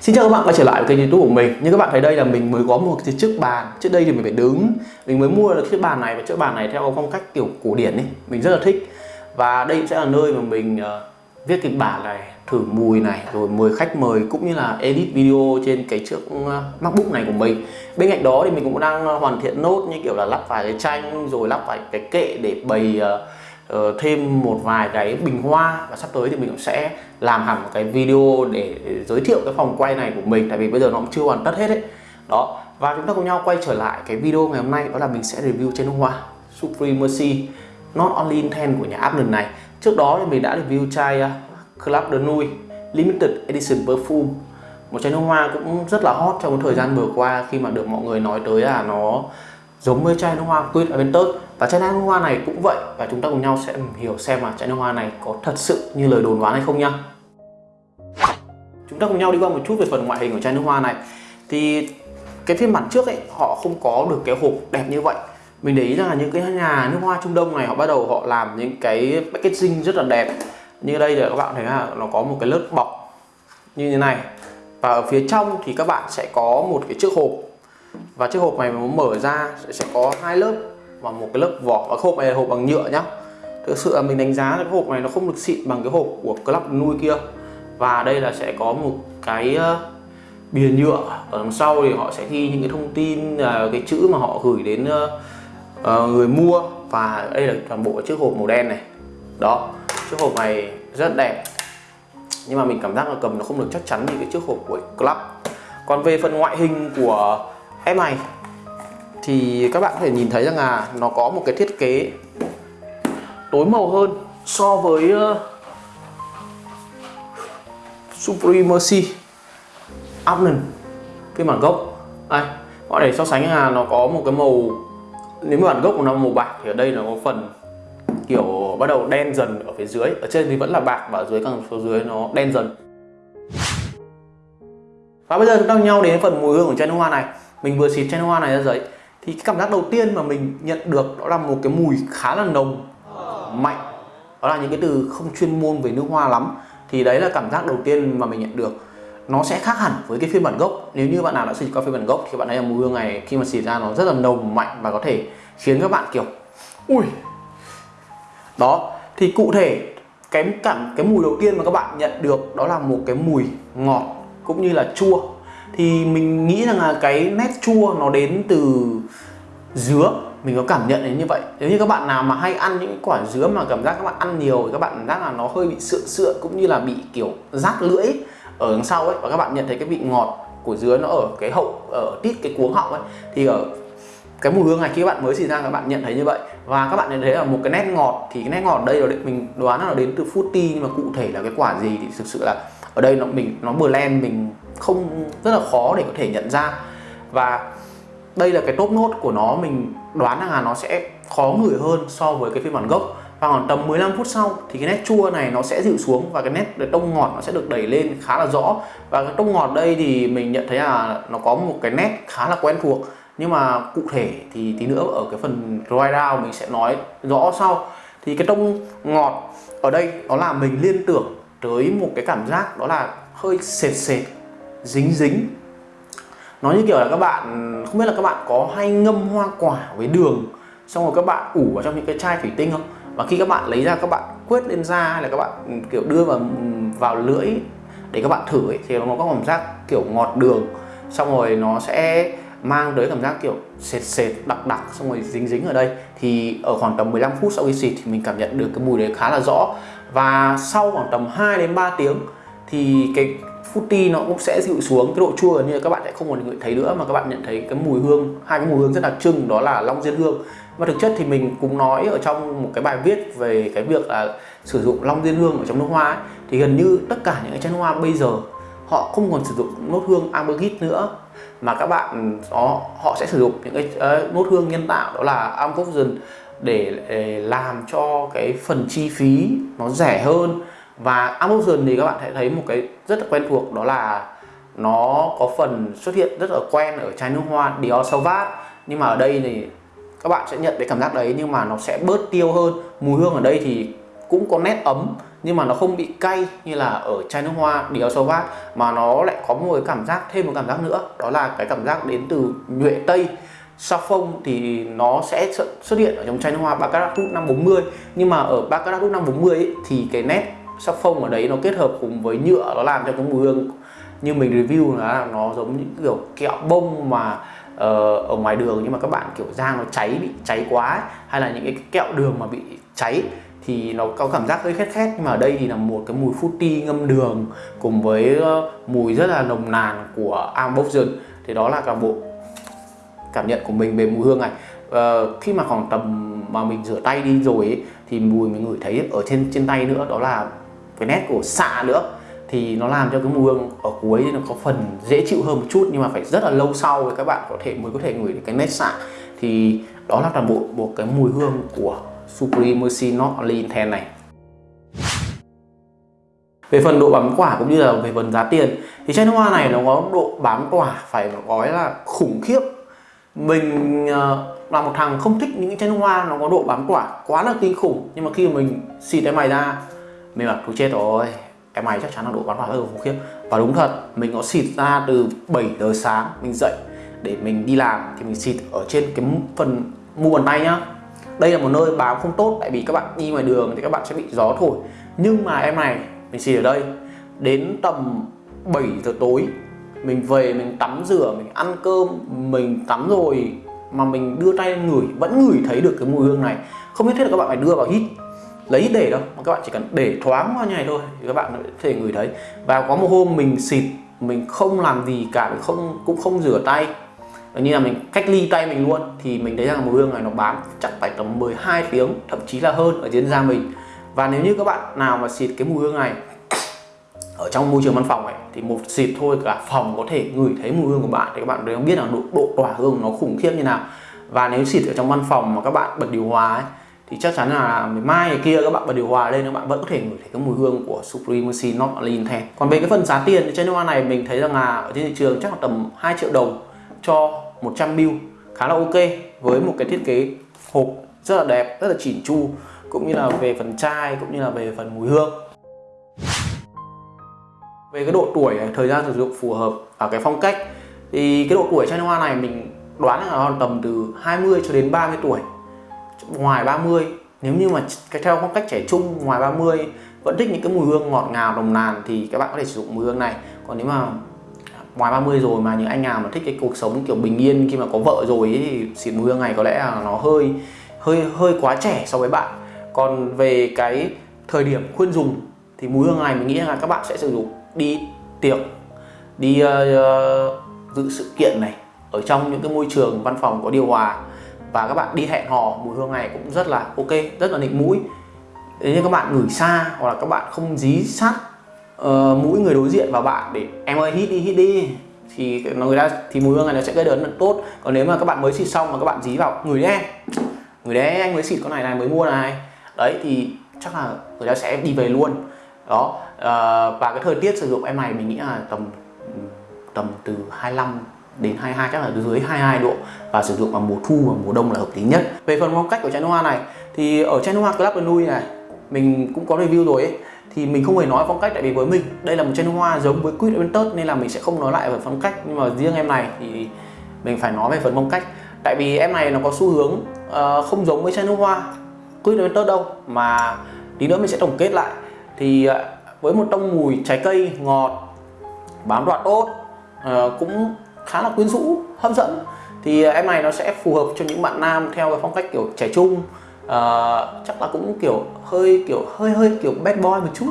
Xin chào các bạn quay trở lại với kênh youtube của mình. Như các bạn thấy đây là mình mới có một cái chiếc bàn. Trước đây thì mình phải đứng. Mình mới mua được chiếc bàn này và chiếc bàn này theo phong cách kiểu cổ điển ấy. Mình rất là thích. Và đây sẽ là nơi mà mình uh, viết kịch bản này Thử mùi này Rồi mời khách mời cũng như là edit video trên cái chiếc uh, macbook này của mình. Bên cạnh đó thì mình cũng đang hoàn thiện nốt như kiểu là lắp vài cái tranh Rồi lắp vài cái kệ để bày uh, uh, thêm một vài cái bình hoa và sắp tới thì mình cũng sẽ làm hẳn một cái video để giới thiệu cái phòng quay này của mình tại vì bây giờ nó cũng chưa hoàn tất hết đấy đó và chúng ta cùng nhau quay trở lại cái video ngày hôm nay đó là mình sẽ review chai hoa Supremacy Not Only Intent của nhà Abner này. Trước đó thì mình đã review chai uh, Club de Nuit Limited Edition Perfume. Một chai nước hoa cũng rất là hot trong thời gian vừa qua khi mà được mọi người nói tới là nó giống với chai nước hoa Quid Aventus và chai nước hoa này cũng vậy, và chúng ta cùng nhau sẽ hiểu xem là chai nước hoa này có thật sự như lời đồn đoán hay không nhá. Chúng ta cùng nhau đi qua một chút về phần ngoại hình của chai nước hoa này. Thì cái phiên bản trước ấy, họ không có được cái hộp đẹp như vậy. Mình để ý rằng là những cái nhà nước hoa Trung Đông này, họ bắt đầu họ làm những cái packaging rất là đẹp. Như đây là các bạn thấy là nó có một cái lớp bọc như thế này. Và ở phía trong thì các bạn sẽ có một cái chiếc hộp. Và chiếc hộp này muốn mở ra sẽ có hai lớp và một cái lớp vỏ và hộp này là hộp bằng nhựa nhá. Thực sự là mình đánh giá cái hộp này nó không được xịn bằng cái hộp của club nuôi kia. Và đây là sẽ có một cái ờ, bìa nhựa ở đằng sau thì họ sẽ ghi những cái thông tin ờ, cái chữ mà họ gửi đến ờ, người mua. Và đây là toàn bộ chiếc hộp màu đen này. Đó, chiếc hộp này rất đẹp. Nhưng mà mình cảm giác là cầm nó không được chắc chắn như cái chiếc hộp của club. Còn về phần ngoại hình của em này thì các bạn có thể nhìn thấy rằng là nó có một cái thiết kế tối màu hơn so với ờ, uh, Supremacy Abnon phiên bản gốc. Đây họ để so sánh là nó có một cái màu nếu mà bản gốc của nó màu bạc thì ở đây nó có phần kiểu bắt đầu đen dần ở phía dưới. Ở trên thì vẫn là bạc và ở dưới càng phía dưới nó đen dần. Và bây giờ chúng ta nhau đến phần mùi hương của chai nước hoa này. Mình vừa xịt chai nước hoa này ra giấy thì cái cảm giác đầu tiên mà mình nhận được đó là một cái mùi khá là nồng, mạnh. Đó là những cái từ không chuyên môn về nước hoa lắm. Thì đấy là cảm giác đầu tiên mà mình nhận được. Nó sẽ khác hẳn với cái phiên bản gốc. Nếu như bạn nào đã xịt qua phiên bản gốc thì bạn thấy là mùi hương này khi mà xịt ra nó rất là nồng, mạnh và có thể khiến các bạn kiểu, ui! Đó. Thì cụ thể, cái cảm, cái mùi đầu tiên mà các bạn nhận được đó là một cái mùi ngọt cũng như là chua thì mình nghĩ rằng là cái nét chua nó đến từ dứa. Mình có cảm nhận đến như vậy. Nếu như các bạn nào mà hay ăn những quả dứa mà cảm giác các bạn ăn nhiều thì các bạn cảm giác là nó hơi bị sượng sượng cũng như là bị, kiểu, rát lưỡi ở đằng sau ấy. Và các bạn nhận thấy cái vị ngọt của dứa nó ở cái hậu, ở tít cái cuống họng ấy. Thì ở cái mùi hương này khi các bạn mới xịt ra các bạn nhận thấy như vậy. Và các bạn nhận thấy là một cái nét ngọt thì cái nét ngọt đây là mình đoán là nó đến từ fruity. Nhưng mà cụ thể là cái quả gì thì thực sự là ở đây nó, mình, nó blend mình không, rất là khó để có thể nhận ra. Và đây là cái top nốt của nó, mình đoán là nó sẽ khó ngửi hơn so với cái phiên bản gốc. Và khoảng tầm 15 phút sau thì cái nét chua này nó sẽ dịu xuống và cái nét tông ngọt nó sẽ được đẩy lên khá là rõ. Và cái tông ngọt đây thì mình nhận thấy là nó có một cái nét khá là quen thuộc. Nhưng mà cụ thể thì tí nữa ở cái phần dry down mình sẽ nói rõ sau. Thì cái tông ngọt ở đây nó là mình liên tưởng tới một cái cảm giác đó là hơi sệt sệt dính dính. Nó như kiểu là các bạn không biết là các bạn có hay ngâm hoa quả với đường xong rồi các bạn ủ vào trong những cái chai thủy tinh không? Và khi các bạn lấy ra các bạn quét lên da hay là các bạn ừ, kiểu đưa vào ừ, vào lưỡi để các bạn thử ấy, thì nó có cảm giác kiểu ngọt đường. Xong rồi nó sẽ mang tới cảm giác kiểu sệt sệt đặc đặc xong rồi dính dính ở đây. Thì ở khoảng tầm 15 phút sau khi xịt thì mình cảm nhận được cái mùi đấy khá là rõ. Và sau khoảng tầm 2 đến 3 tiếng thì cái footy nó cũng sẽ dịu xuống cái độ chua gần như là các bạn sẽ không còn ngửi thấy nữa mà các bạn nhận thấy cái mùi hương hai cái mùi hương rất đặc trưng đó là long diên hương. Và thực chất thì mình cũng nói ở trong một cái bài viết về cái việc là sử dụng long diên hương ở trong nước hoa ấy, thì gần như tất cả những cái chai nước hoa bây giờ họ không còn sử dụng nốt hương ambergris nữa mà các bạn đó họ sẽ sử dụng những cái uh, nốt hương nhân tạo đó là ambergris để, để làm cho cái phần chi phí nó rẻ hơn và Amazon thì các bạn sẽ thấy một cái rất là quen thuộc đó là nó có phần xuất hiện rất là quen ở chai nước hoa Dior Sauvage nhưng mà ở đây thì các bạn sẽ nhận cái cảm giác đấy nhưng mà nó sẽ bớt tiêu hơn. Mùi hương ở đây thì cũng có nét ấm nhưng mà nó không bị cay như là ở chai nước hoa Dior Sauvage mà nó lại có một cái cảm giác thêm một cảm giác nữa đó là cái cảm giác đến từ nhuệ tây. Sao phông thì nó sẽ xuất hiện ở trong chai nước hoa Baccarat Rouge 540 nhưng mà ở Baccarat Rouge 540 ấy, thì cái nét sắc phông ở đấy nó kết hợp cùng với nhựa nó làm cho cái mùi hương. Như mình review là nó giống những kiểu kẹo bông mà uh, ở ngoài đường nhưng mà các bạn kiểu da nó cháy bị cháy quá ấy, hay là những cái kẹo đường mà bị cháy thì nó có cảm giác hơi khét khét. Nhưng mà ở đây thì là một cái mùi fruity ngâm đường cùng với uh, mùi rất là nồng nàn của Amboxion thì đó là cả bộ cảm nhận của mình về mùi hương này. Uh, khi mà khoảng tầm mà mình rửa tay đi rồi ấy, thì mùi mình ngửi thấy ở trên trên tay nữa đó là cái nét của xạ nữa, thì nó làm cho cái mùi hương ở cuối nó có phần dễ chịu hơn một chút, nhưng mà phải rất là lâu sau thì các bạn có thể, mới có thể ngửi được cái nét xạ. Thì đó là toàn bộ một cái mùi hương của Supremacy Not Only Intense này. Về phần độ bám quả cũng như là về phần giá tiền, thì chai nước hoa này nó có độ bám quả phải nói là khủng khiếp. Mình ờ, là một thằng không thích những chai nước hoa nó có độ bám quả quá là kinh khủng, nhưng mà khi mình xịt cái mày ra mình bảo thôi chết rồi, em mày chắc chắn là độ bắn quả rất là khủng khiếp. Và đúng thật, mình có xịt ra từ 7 giờ sáng, mình dậy để mình đi làm thì mình xịt ở trên cái phần mu bàn tay nhá. Đây là một nơi bám không tốt, tại vì các bạn đi ngoài đường thì các bạn sẽ bị gió thổi. Nhưng mà em này, mình xịt ở đây. Đến tầm 7 giờ tối, mình về mình tắm rửa, mình ăn cơm, mình tắm rồi mà mình đưa tay ngửi, vẫn ngửi thấy được cái mùi hương này. Không nhất thiết là các bạn phải đưa vào hít lấy để đâu mà các bạn chỉ cần để thoáng qua như này thôi thì các bạn có thể ngửi thấy. Và có một hôm mình xịt mình không làm gì cả mình không cũng không rửa tay. Như là mình cách ly tay mình luôn thì mình thấy rằng mùi hương này nó bám chắc phải tầm 12 tiếng thậm chí là hơn ở trên da mình. Và nếu như các bạn nào mà xịt cái mùi hương này ở trong môi trường văn phòng ấy thì một xịt thôi cả phòng có thể ngửi thấy mùi hương của bạn thì các bạn đều biết là độ, độ tỏa hương nó khủng khiếp như nào. Và nếu xịt ở trong văn phòng mà các bạn bật điều hòa ấy thì chắc chắn là ngày mai ngày kia các bạn bật điều hòa lên các bạn vẫn có thể ngửi thấy cái mùi hương của Supremacy Not Only Intense còn về cái phần giá tiền thì trên hoa này mình thấy rằng là ở trên thị trường chắc là tầm 2 triệu đồng cho 100 ml khá là ok với một cái thiết kế hộp rất là đẹp, rất là chỉn chu, cũng như là về phần chai, cũng như là về phần mùi hương. Về cái độ tuổi thời gian sử dụng phù hợp ở cái phong cách, thì cái độ tuổi chai hoa này mình đoán là tầm từ 20 cho đến 30 tuổi ngoài 30 nếu như mà cái theo phong cách trẻ trung ngoài 30 vẫn thích những cái mùi hương ngọt ngào nồng nàn thì các bạn có thể sử dụng mùi hương này. Còn nếu mà ngoài 30 rồi mà những anh nào mà thích cái cuộc sống kiểu bình yên khi mà có vợ rồi ấy, thì xịt mùi hương này có lẽ là nó hơi hơi hơi quá trẻ so với bạn. Còn về cái thời điểm khuyên dùng thì mùi hương này mình nghĩ là các bạn sẽ sử dụng đi tiệc đi uh, dự sự kiện này ở trong những cái môi trường văn phòng có điều hòa và các bạn đi hẹn hò mùi hương này cũng rất là ok rất là nịnh mũi. Nếu như các bạn ngửi xa hoặc là các bạn không dí sát uh, mũi người đối diện vào bạn để em ơi hít đi hít đi. Thì người ta thì mùi hương này nó sẽ gây ấn rất tốt. Còn nếu mà các bạn mới xịt xong mà các bạn dí vào người đấy em người đấy anh mới xịt con này này mới mua này. Đấy thì chắc là người ta sẽ đi về luôn. Đó uh, và cái thời tiết sử dụng em này mình nghĩ là tầm tầm từ 25 đến 22 chắc là dưới 22 độ và sử dụng vào mùa thu và mùa đông là hợp lý nhất. Về phần phong cách của chai nước hoa này thì ở chai nước hoa Club Nui này mình cũng có review rồi ấy thì mình không hề nói phong cách tại vì với mình đây là một chai nước hoa giống với Quid Aventus nên là mình sẽ không nói lại về phong cách. Nhưng mà riêng em này thì mình phải nói về phần phong cách. Tại vì em này nó có xu hướng uh, không giống với chai nước hoa Quid Aventus đâu mà tí nữa mình sẽ tổng kết lại. Thì uh, với một tông mùi trái cây ngọt bám đoạn tốt uh, ờ, cũng khá là quyến rũ hấp dẫn. Thì à, em này nó sẽ phù hợp cho những bạn nam theo cái phong cách kiểu trẻ trung. Uh, chắc là cũng kiểu hơi kiểu hơi hơi kiểu bad boy một chút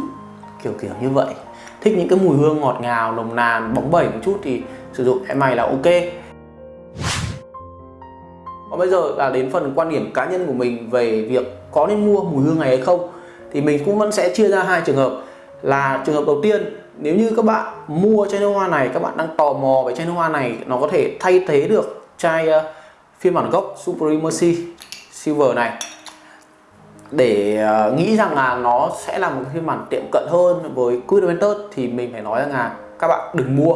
kiểu kiểu như vậy. Thích những cái mùi hương ngọt ngào nồng nàn bóng bẩy một chút thì sử dụng em này là ok. Còn bây giờ là đến phần quan điểm cá nhân của mình về việc có nên mua mùi hương này hay không. Thì mình cũng vẫn sẽ chia ra hai trường hợp là trường hợp đầu tiên nếu như các bạn mua chai nước hoa này các bạn đang tò mò về chai nước hoa này nó có thể thay thế được chai uh, phiên bản gốc Supremacy Silver này. Để uh, nghĩ rằng là nó sẽ là một phiên bản tiệm cận hơn với Quid Aventus thì mình phải nói rằng là các bạn đừng mua.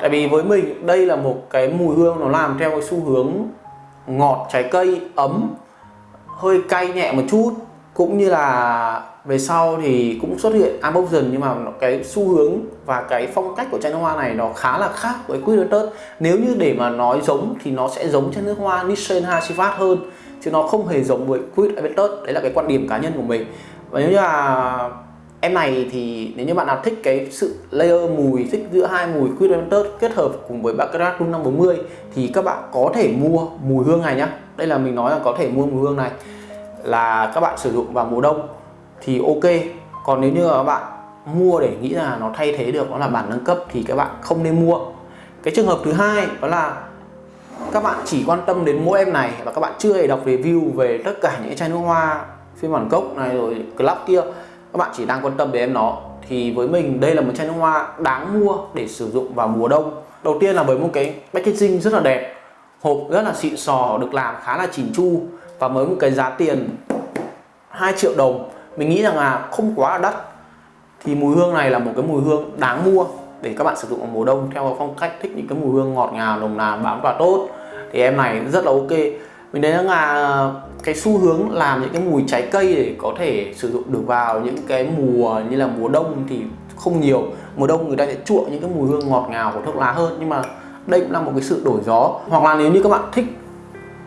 Tại vì với mình đây là một cái mùi hương nó làm theo cái xu hướng ngọt trái cây ấm hơi cay nhẹ một chút cũng như là về sau thì cũng xuất hiện unboxing nhưng mà cái xu hướng và cái phong cách của chai nước hoa này nó khá là khác với Queen Lotus nếu như để mà nói giống thì nó sẽ giống chai nước hoa Nissan Hasifat hơn, chứ nó không hề giống với Queen Lotus đấy là cái quan điểm cá nhân của mình. Và nếu như là em này thì nếu như bạn nào thích cái sự layer mùi, thích giữa hai mùi Queen Lotus kết hợp cùng với Baccarat Room 540 thì các bạn có thể mua mùi hương này nhá. Đây là mình nói là có thể mua mùi hương này là các bạn sử dụng vào mùa đông thì ok. Còn nếu như các bạn mua để nghĩ là nó thay thế được, nó là bản nâng cấp thì các bạn không nên mua. Cái trường hợp thứ hai đó là các bạn chỉ quan tâm đến mỗi em này và các bạn chưa hề đọc review về tất cả những chai nước hoa phiên bản gốc này rồi club kia. Các bạn chỉ đang quan tâm đến em nó. Thì với mình, đây là một chai nước hoa đáng mua để sử dụng vào mùa đông. Đầu tiên là với một cái packaging rất là đẹp, hộp rất là xịn sò, được làm khá là chỉn chu và với một cái giá tiền 2 triệu đồng. Mình nghĩ rằng là không quá đắt. Thì mùi hương này là một cái mùi hương đáng mua để các bạn sử dụng vào mùa đông theo phong cách thích những cái mùi hương ngọt ngào, nồng nàn, bám tỏa tốt. Thì em này rất là ok. Mình thấy rằng là cái xu hướng làm những cái mùi trái cây để có thể sử dụng được vào những cái mùa như là mùa đông thì không nhiều. Mùa đông người ta sẽ chuộng những cái mùi hương ngọt ngào của thuốc lá hơn. Nhưng mà đây cũng là một cái sự đổi gió. Hoặc là nếu như các bạn thích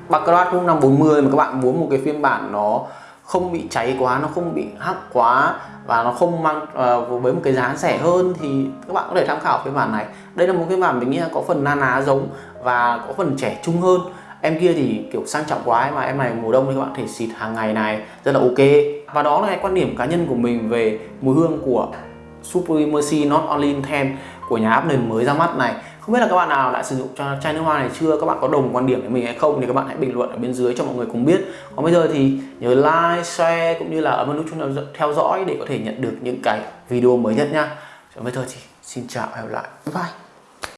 Baccarat 540 mà các bạn muốn một cái phiên bản nó không bị cháy quá nó không bị hắc quá và nó không mang uh, với một cái giá rẻ hơn thì các bạn có thể tham khảo phiên bản này. Đây là một cái bản mình nghĩ là có phần na ná giống và có phần trẻ trung hơn. Em kia thì kiểu sang trọng quá ấy mà em này mùa đông thì các bạn thể xịt hàng ngày này rất là ok. Và đó là cái quan điểm cá nhân của mình về mùi hương của Supremacy Not Only in 10 của nhà Apple mới ra mắt này không biết là các bạn nào đã sử dụng cho chai nước hoa này chưa? Các bạn có đồng quan điểm với mình hay không? Thì các bạn hãy bình luận ở bên dưới cho mọi người cùng biết. Còn bây giờ thì nhớ like, share cũng như là ấn vào nút chuông theo dõi để có thể nhận được những cái video mới nhất nha. Còn bây giờ thì xin chào và hẹn gặp lại. Bye.